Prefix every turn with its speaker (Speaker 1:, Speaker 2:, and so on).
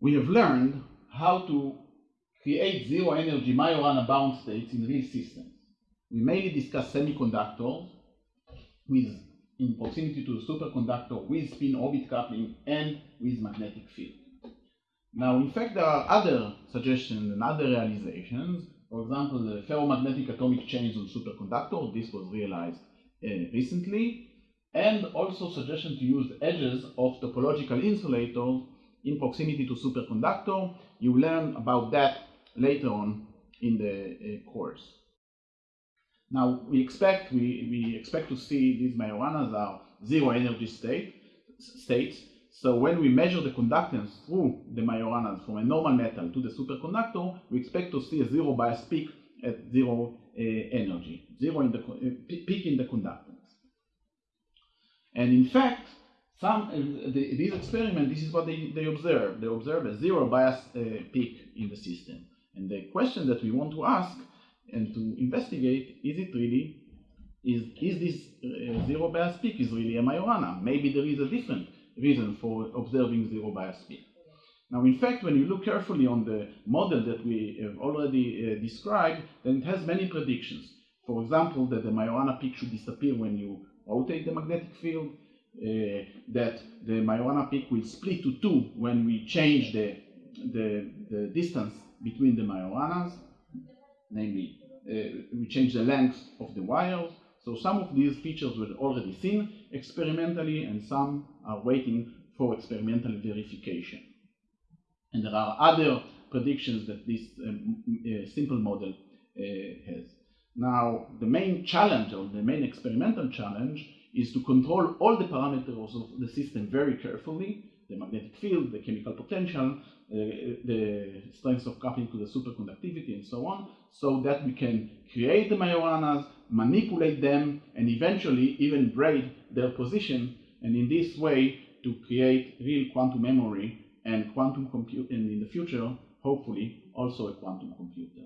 Speaker 1: we have learned how to create zero energy Majorana bound states in real systems. We mainly discuss semiconductors with in proximity to the superconductor with spin orbit coupling and with magnetic field. Now, in fact, there are other suggestions and other realizations. For example, the ferromagnetic atomic chains on superconductor. This was realized uh, recently. And also suggestion to use edges of topological insulators in proximity to superconductor. You learn about that later on in the uh, course. Now we expect we, we expect to see these Majoranas are zero energy state states. So when we measure the conductance through the Majoranas from a normal metal to the superconductor, we expect to see a zero bias peak at zero uh, energy, zero in the uh, peak in the conductance. And in fact, some uh, the, these experiments, this is what they, they observe. They observe a zero bias uh, peak in the system. And the question that we want to ask and to investigate, is it really, is, is this uh, zero bias peak is really a Majorana? Maybe there is a different reason for observing zero bias peak. Now, in fact, when you look carefully on the model that we have already uh, described, then it has many predictions. For example, that the Majorana peak should disappear when you rotate the magnetic field, that the Majorana peak will split to two when we change the, the, the distance between the Majoranas, namely, uh, we change the length of the wires. So some of these features were already seen experimentally, and some are waiting for experimental verification. And there are other predictions that this um, uh, simple model uh, has. Now, the main challenge, or the main experimental challenge, is to control all the parameters of the system very carefully, the magnetic field, the chemical potential, uh, the strength of coupling to the superconductivity and so on, so that we can create the Majoranas, manipulate them, and eventually even braid their position, and in this way to create real quantum memory and quantum compute, and in the future, hopefully, also a quantum computer.